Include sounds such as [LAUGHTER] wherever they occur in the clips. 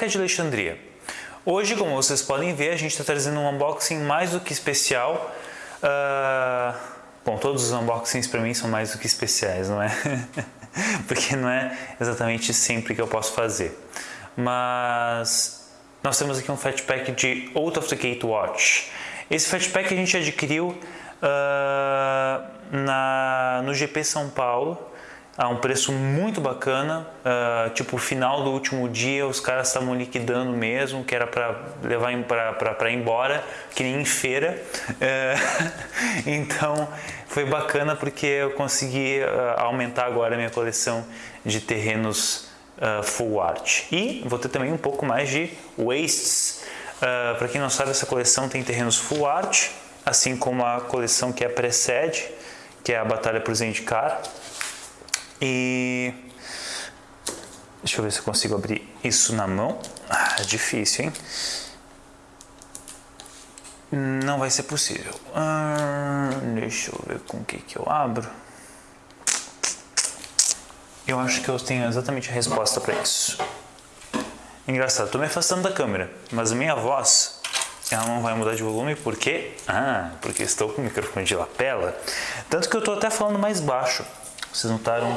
Peca de Alexandria. Hoje, como vocês podem ver, a gente está trazendo um unboxing mais do que especial. Uh, bom, todos os unboxings para mim são mais do que especiais, não é? [LAUGHS] Porque não é exatamente sempre que eu posso fazer. Mas nós temos aqui um Fatpack de Out of the Gate Watch. Esse Fatpack a gente adquiriu uh, na, no GP São Paulo a um preço muito bacana, uh, tipo final do último dia os caras estavam liquidando mesmo, que era para levar para embora, que nem em feira. Uh, [LAUGHS] então foi bacana porque eu consegui uh, aumentar agora a minha coleção de terrenos full art. E vou ter também um pouco mais de wastes. para quem não sabe, essa coleção tem terrenos full art, assim como a coleção que a precede, que é a Batalha por Zendikar. E deixa eu ver se eu consigo abrir isso na mão. Ah, difícil, hein? Não vai ser possível. Ah, deixa eu ver com o que, que eu abro. Eu acho que eu tenho exatamente a resposta para isso. Engraçado, estou me afastando da câmera, mas a minha voz ela não vai mudar de volume porque, ah, porque estou com o microfone de lapela, tanto que eu estou até falando mais baixo. Vocês notaram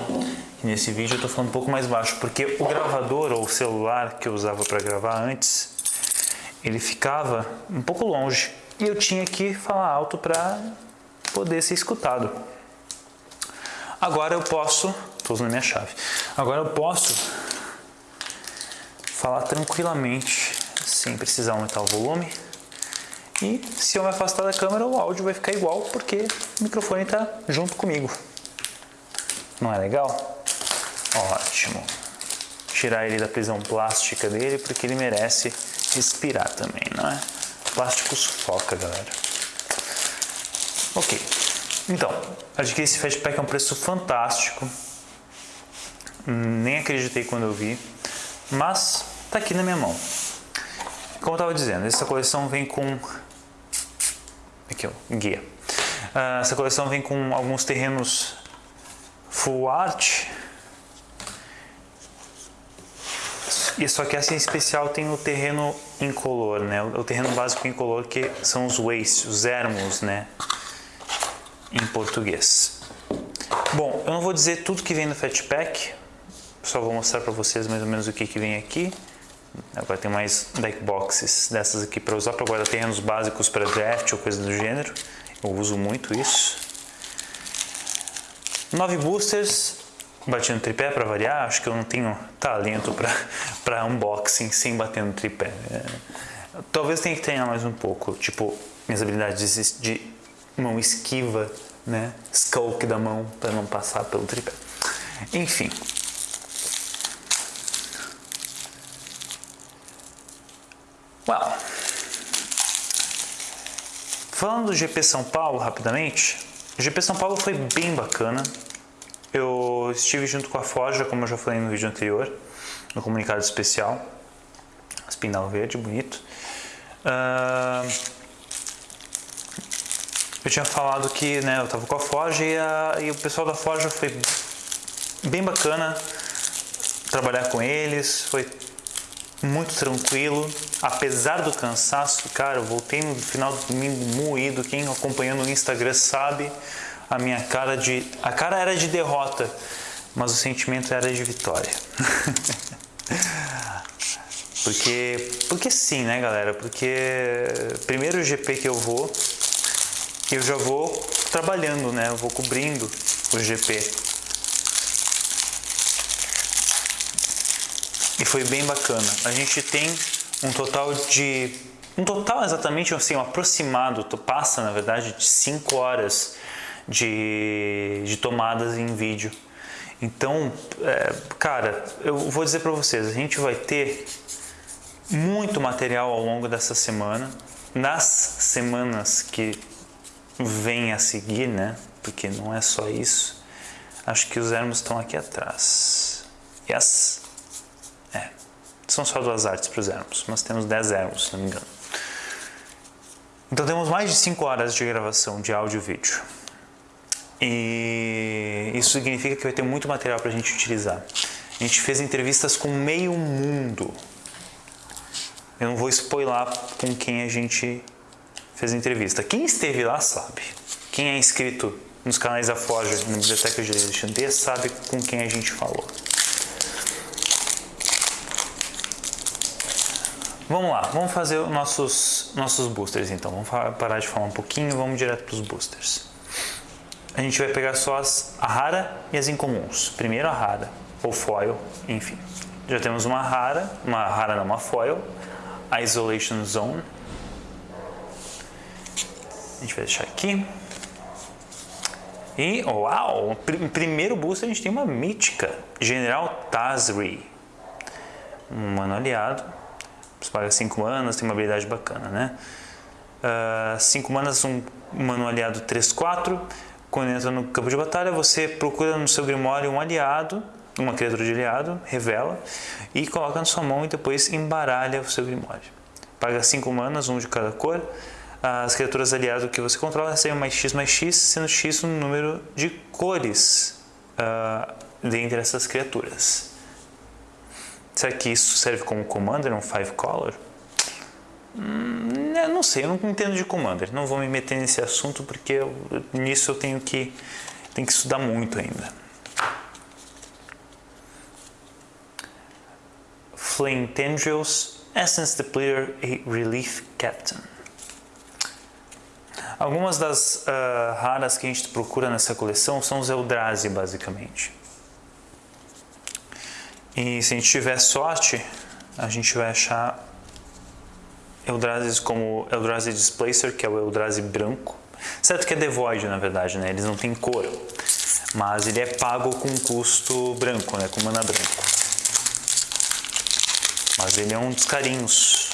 que nesse vídeo eu estou falando um pouco mais baixo, porque o gravador ou o celular que eu usava para gravar antes, ele ficava um pouco longe e eu tinha que falar alto para poder ser escutado. Agora eu posso, estou usando a minha chave, agora eu posso falar tranquilamente, sem precisar aumentar o volume. E se eu me afastar da câmera, o áudio vai ficar igual, porque o microfone está junto comigo. Não é legal? Ótimo. Tirar ele da prisão plástica dele porque ele merece respirar também, não é? Plástico sufoca, galera. Ok. Então, adquiri esse Fatpack a um preço fantástico. Nem acreditei quando eu vi. Mas tá aqui na minha mão. Como eu estava dizendo, essa coleção vem com... Aqui, ó, guia. Uh, essa coleção vem com alguns terrenos Full Art. E só que essa em especial tem o terreno incolor, né? O terreno básico incolor que são os wastes, os ermos, né? Em português. Bom, eu não vou dizer tudo que vem no Fatpack, só vou mostrar para vocês mais ou menos o que, que vem aqui. Agora tem mais deck boxes dessas aqui para usar para guardar terrenos básicos para draft ou coisa do gênero. Eu uso muito isso. 9 boosters, bati no tripé para variar, acho que eu não tenho talento para [LAUGHS] unboxing sem bater no tripé. É, talvez tenha que treinar mais um pouco, tipo, minhas habilidades de mão esquiva, né, skulk da mão para não passar pelo tripé. Enfim. Well. Falando do GP São Paulo rapidamente, o GP São Paulo foi bem bacana. Eu estive junto com a Forja, como eu já falei no vídeo anterior, no comunicado especial. Espinal verde, bonito. Uh, eu tinha falado que né, eu estava com a Forja e, a, e o pessoal da Forja foi bem bacana trabalhar com eles, foi muito tranquilo, apesar do cansaço, cara, eu voltei no final do domingo moído, quem acompanhou no Instagram sabe, a minha cara de... a cara era de derrota, mas o sentimento era de vitória. [LAUGHS] porque, porque sim, né galera, porque primeiro GP que eu vou, eu já vou trabalhando, né, eu vou cobrindo o GP e foi bem bacana. A gente tem um total de um total exatamente assim, um aproximado, passa na verdade de 5 horas de, de tomadas em vídeo. Então, é, cara, eu vou dizer para vocês, a gente vai ter muito material ao longo dessa semana, nas semanas que vêm a seguir, né? Porque não é só isso. Acho que os ermos estão aqui atrás. Yes. São só duas artes para os ermos, mas temos 10 ermos, se não me engano. Então temos mais de 5 horas de gravação de áudio e vídeo. E isso significa que vai ter muito material para a gente utilizar. A gente fez entrevistas com meio mundo. Eu não vou spoiler com quem a gente fez entrevista. Quem esteve lá sabe. Quem é inscrito nos canais da Forja na Biblioteca de Alexandria sabe com quem a gente falou. Vamos lá, vamos fazer os nossos, nossos boosters então. Vamos parar de falar um pouquinho vamos direto para os boosters. A gente vai pegar só as, a rara e as incomuns. Primeiro a rara, ou foil, enfim. Já temos uma rara, uma rara não, uma foil, a Isolation Zone. A gente vai deixar aqui. E, uau, pr primeiro booster a gente tem uma mítica, General Tazri. Um mano aliado você paga 5 manas, tem uma habilidade bacana, né? 5 uh, manas, um mano aliado 3-4. Quando entra no campo de batalha, você procura no seu Grimório um aliado, uma criatura de aliado, revela e coloca na sua mão e depois embaralha o seu Grimório. Paga 5 manas, um de cada cor. As criaturas aliadas que você controla recebem mais X mais X, sendo X o número de cores uh, dentre essas criaturas. Será que isso serve como Commander, um 5 color? Hum, não sei, eu não entendo de Commander. Não vou me meter nesse assunto porque eu, nisso eu tenho que, tenho que estudar muito ainda. Flame Tendrils, Essence Depleter e Relief Captain. Algumas das uh, raras que a gente procura nessa coleção são os Eldrazi, basicamente. E se a gente tiver sorte, a gente vai achar Eldrazi como Eldrazi Displacer, que é o Eldrazi branco. Certo que é Devoid, na verdade, né? Eles não têm cor. Mas ele é pago com custo branco, né? Com mana branco. Mas ele é um dos carinhos.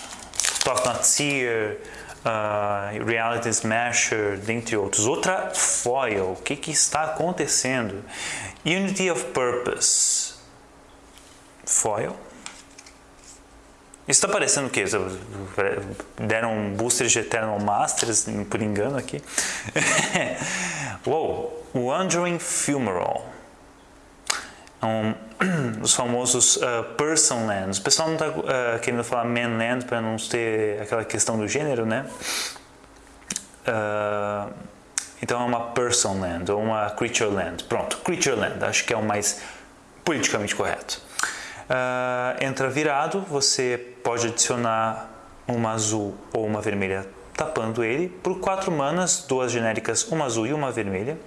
Talk Not Seer, uh, Reality Smasher, dentre outros. Outra foil. O que, que está acontecendo? Unity of Purpose foil. Isso está parecendo o quê? Deram um booster de Eternal Masters, por engano aqui. [LAUGHS] Uou! Wandering Funeral. É um [CLEARS THROAT] dos famosos uh, Person Lands. O pessoal não está uh, querendo falar Man Land para não ter aquela questão do gênero, né? Uh, então é uma Person Land ou uma Creature Land. Pronto, Creature Land. Acho que é o mais politicamente correto. Uh, entra virado, você pode adicionar uma azul ou uma vermelha tapando ele. Por 4 manas, duas genéricas, uma azul e uma vermelha.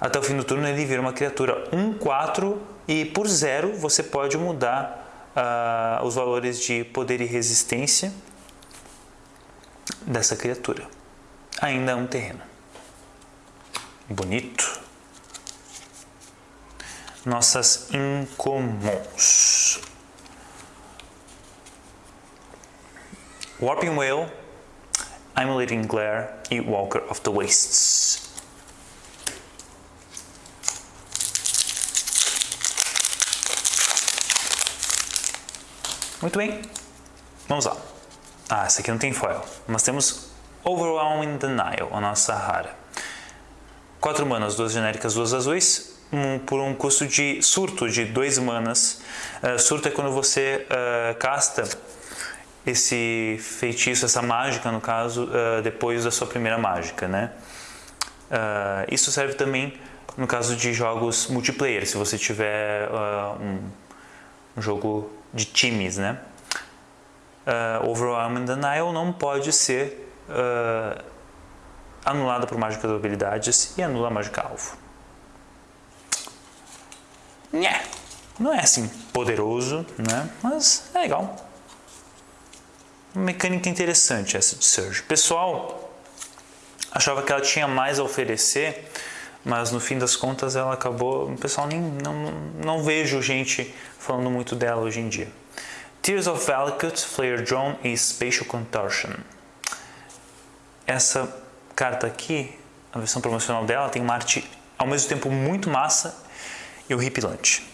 Até o fim do turno ele vira uma criatura 1-4 e por 0 você pode mudar uh, os valores de poder e resistência dessa criatura. Ainda é um terreno. Bonito nossas incomuns. Warping Whale, Emulating Glare e Walker of the Wastes. Muito bem, vamos lá. Ah, essa aqui não tem foil, mas temos Overwhelming Denial, a nossa rara. 4 manas, duas genéricas, duas azuis, um, por um custo de surto de 2 manas. Uh, surto é quando você uh, casta esse feitiço, essa mágica no caso, uh, depois da sua primeira mágica, né? isso serve também no caso de jogos multiplayer, se você tiver um, um, jogo de times, né? Uh, Overwhelming Denial não pode ser anulada por mágica de habilidades e anula a mágica alvo. Nhé, não é assim poderoso, né? mas é legal. Uma mecânica interessante essa de Surge. O pessoal achava que ela tinha mais a oferecer, mas no fim das contas ela acabou. O pessoal nem não, não vejo gente falando muito dela hoje em dia. Tears of Valakut, Flare Drone e Spatial Contortion. Essa carta aqui, a versão promocional dela, tem uma arte ao mesmo tempo muito massa e horripilante.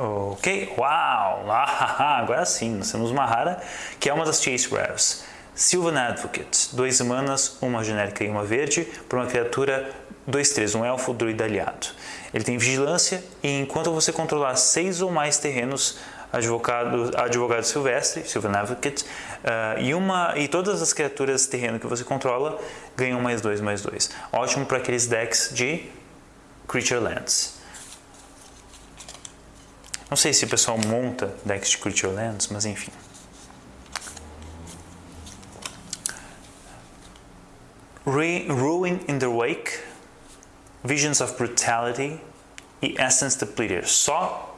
Ok, uau, ah, [LAUGHS] agora sim, nós temos uma rara que é uma das Chase Rares. Sylvan Advocate, dois manas, uma genérica e uma verde, para uma criatura 2-3, um elfo druida aliado. Ele tem vigilância e enquanto você controlar seis ou mais terrenos, advogado, advogado silvestre, Sylvan Advocate, uh, e, uma, e todas as criaturas terreno que você controla ganham mais dois, mais dois. Ótimo para aqueles decks de Creature Lands. Não sei se o pessoal monta decks de Creature Lands, mas enfim. Ruin in the Wake, Visions of Brutality e Essence Depleter. Só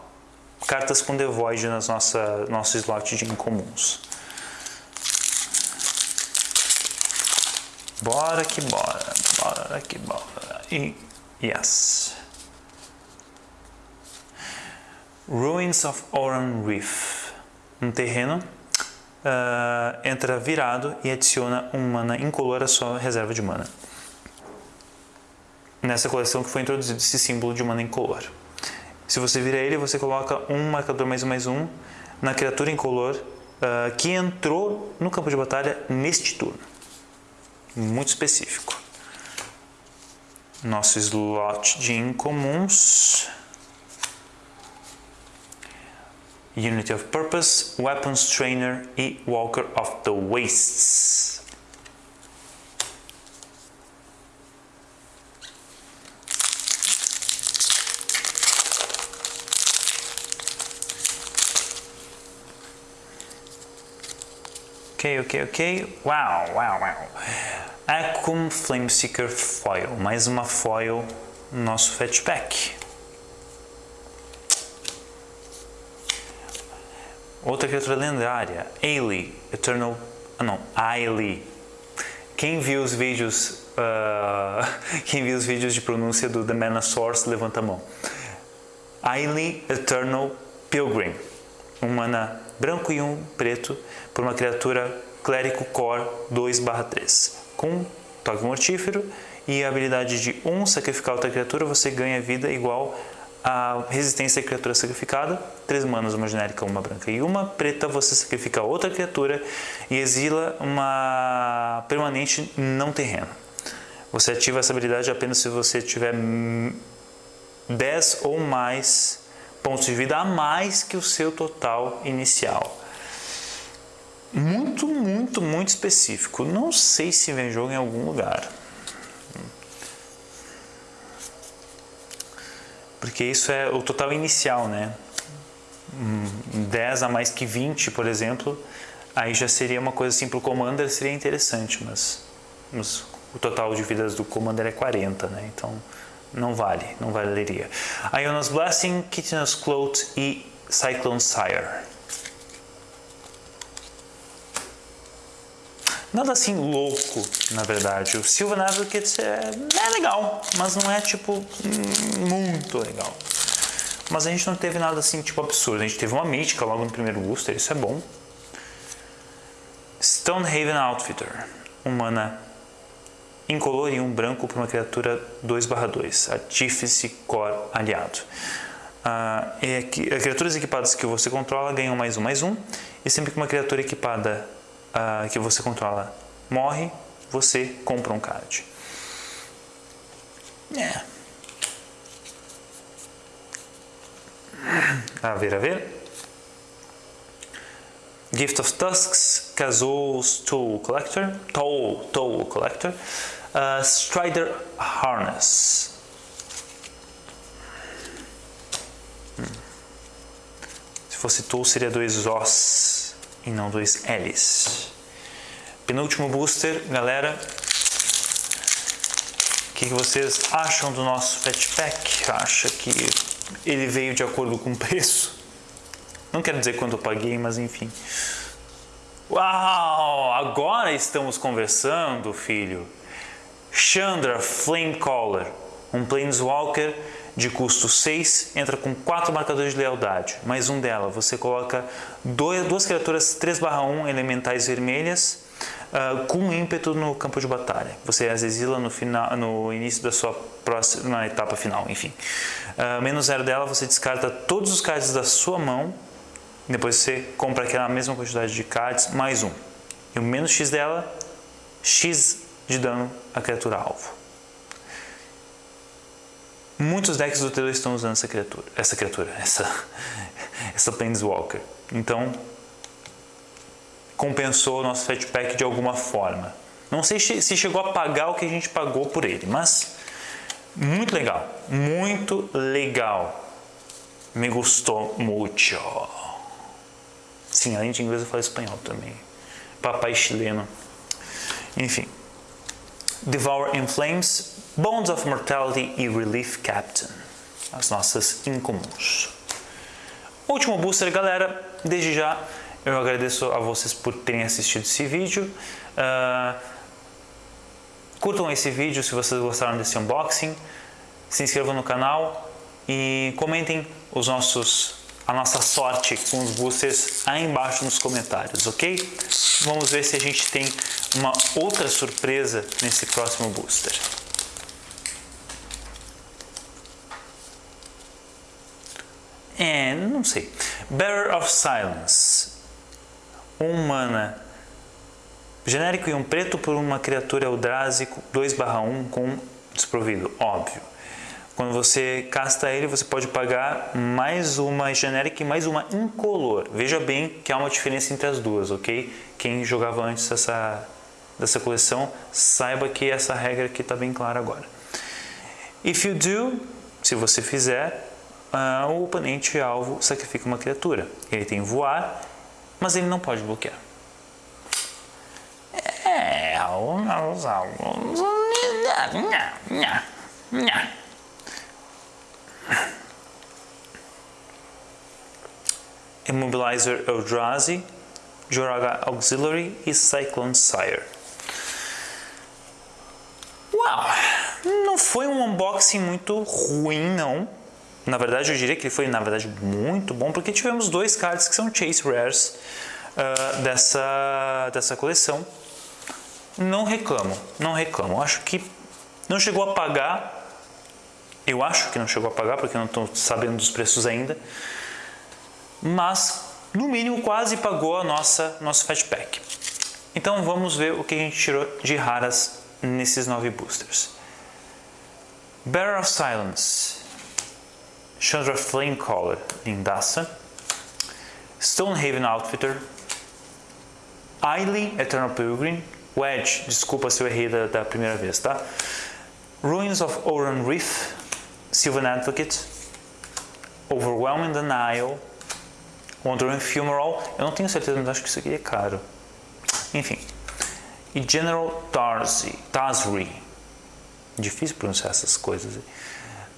cartas com Devoid nas nossa nosso slot de incomuns. Bora que bora, bora que bora. E yes. Ruins of Oran Reef. Um terreno uh, entra virado e adiciona um mana incolor à sua reserva de mana. Nessa coleção que foi introduzido esse símbolo de mana incolor. Se você vira ele, você coloca um marcador mais um mais um na criatura incolor uh, que entrou no campo de batalha neste turno. Muito específico. Nosso slot de incomuns. Unity of Purpose, Weapons Trainer e Walker of the Wastes. Ok, ok, ok. Uau, uau, uau. Acum Flameseeker Foil. Mais uma foil no nosso Fetchback. Outra criatura lendária, Ailey, Eternal... Ah não, Ailey. Quem viu os vídeos... Uh, [LAUGHS] quem viu os vídeos de pronúncia do The Mana Source, levanta a mão. Ailey Eternal Pilgrim. Um mana branco e um preto por uma criatura Clérico Core 2/3. Com toque mortífero e a habilidade de 1 um, sacrificar outra criatura, você ganha vida igual a resistência à criatura sacrificada, três manas, uma genérica, uma branca e uma preta, você sacrifica outra criatura e exila uma permanente não terreno. Você ativa essa habilidade apenas se você tiver 10 ou mais pontos de vida a mais que o seu total inicial. Muito, muito, muito específico. Não sei se vem jogo em algum lugar. Porque isso é o total inicial, né? 10 a mais que 20, por exemplo, aí já seria uma coisa assim para o Commander seria interessante, mas, mas, o total de vidas do Commander é 40, né? Então não vale, não valeria. Iona's Blessing, Kitchener's Cloth e Cyclone Sire. Nada assim louco, na verdade. O Sylvan Advocate é, é legal, mas não é tipo muito legal. Mas a gente não teve nada assim tipo absurdo. A gente teve uma mítica logo no primeiro booster, isso é bom. Stonehaven Outfitter, um mana incolor e um branco para uma criatura 2/2, Artífice Core aliado. É que, criaturas equipadas que você controla ganham mais um, mais um, e sempre que uma criatura equipada uh, que você controla morre, você compra um card. É. [CLEARS THROAT] A ver, a ver. Gift of Tusks, Kazoo's Tool Collector, Toll, Toll Collector, uh, Strider Harness. Hum. Se fosse Tool seria dois Os e não dois L's. Penúltimo booster, galera. O que, vocês acham do nosso Fatpack? Acha que ele veio de acordo com o preço? Não quero dizer quanto eu paguei, mas enfim. Uau! Agora estamos conversando, filho. Chandra Flamecaller, um Planeswalker de custo 6, entra com 4 marcadores de lealdade, mais um dela. Você coloca dois, duas criaturas 3/1 elementais vermelhas uh, com ímpeto no campo de batalha. Você as exila no, final, no início da sua próxima etapa final, enfim. Uh, menos zero dela, você descarta todos os cards da sua mão, depois você compra aquela mesma quantidade de cards, mais um. E o menos X dela, X de dano à criatura alvo. Muitos decks do T2 estão usando essa criatura, essa criatura, essa, [LAUGHS] essa Planeswalker. Então, compensou o nosso Fatpack de alguma forma. Não sei se chegou a pagar o que a gente pagou por ele, mas muito legal, muito legal. Me gostou muito. Sim, além de inglês eu falo espanhol também. Papai chileno. Enfim. Devour in Flames, Bones of Mortality e Relief Captain. As nossas incomuns. Último booster, galera. Desde já, eu agradeço a vocês por terem assistido esse vídeo. Uh, curtam esse vídeo se vocês gostaram desse unboxing. Se inscrevam no canal e comentem os nossos a nossa sorte com os boosters aí embaixo nos comentários, ok? Vamos ver se a gente tem uma outra surpresa nesse próximo booster. É, não sei. Bearer of Silence. Um mana genérico e um preto por uma criatura Eldrazi 2/1 com desprovido, óbvio. Quando você casta ele, você pode pagar mais uma genérica e mais uma incolor. Veja bem que há uma diferença entre as duas, ok? Quem jogava antes dessa, dessa coleção, saiba que essa regra aqui está bem clara agora. If you do, se você fizer, uh, o oponente alvo sacrifica uma criatura. Ele tem voar, mas ele não pode bloquear. É, alguns, alguns... Immobilizer Eldrazi, Joraga Auxiliary e Cyclone Sire. Uau! Não foi um unboxing muito ruim, não. Na verdade, eu diria que ele foi, na verdade, muito bom, porque tivemos dois cards que são Chase Rares uh, dessa, dessa coleção. Não reclamo, não reclamo. Acho que não chegou a pagar. Eu acho que não chegou a pagar, porque eu não estou sabendo dos preços ainda mas no mínimo quase pagou a nossa nosso Fatpack. Então vamos ver o que a gente tirou de raras nesses nove boosters. Bearer of Silence, Chandra Flamecaller, lindaça, Stonehaven Outfitter, Ailey, Eternal Pilgrim, Wedge, desculpa se eu errei da, da primeira vez, tá? Ruins of Oran Reef, Sylvan Advocate, Overwhelming Denial, Wandering Funeral, eu não tenho certeza, mas acho que isso aqui é caro. Enfim. E General Tarzi, Tazri. Difícil pronunciar essas coisas.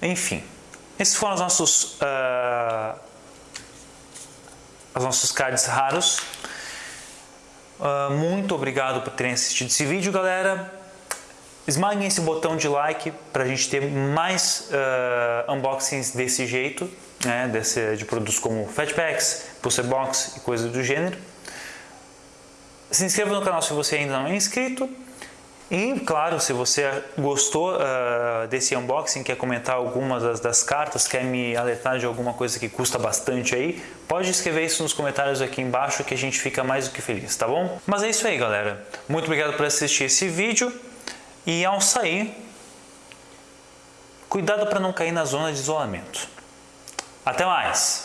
Enfim. Esses foram os nossos, uh, os nossos cards raros. Uh, muito obrigado por terem assistido esse vídeo, galera. Esmaguem esse botão de like para a gente ter mais uh, unboxings desse jeito né, desse, de produtos como Fatpacks, Box e coisas do gênero. Se inscreva no canal se você ainda não é inscrito. E, claro, se você gostou uh, desse unboxing, quer comentar algumas das, das, cartas, quer me alertar de alguma coisa que custa bastante aí, pode escrever isso nos comentários aqui embaixo que a gente fica mais do que feliz, tá bom? Mas é isso aí, galera. Muito obrigado por assistir esse vídeo. E ao sair, cuidado para não cair na zona de isolamento. Até mais!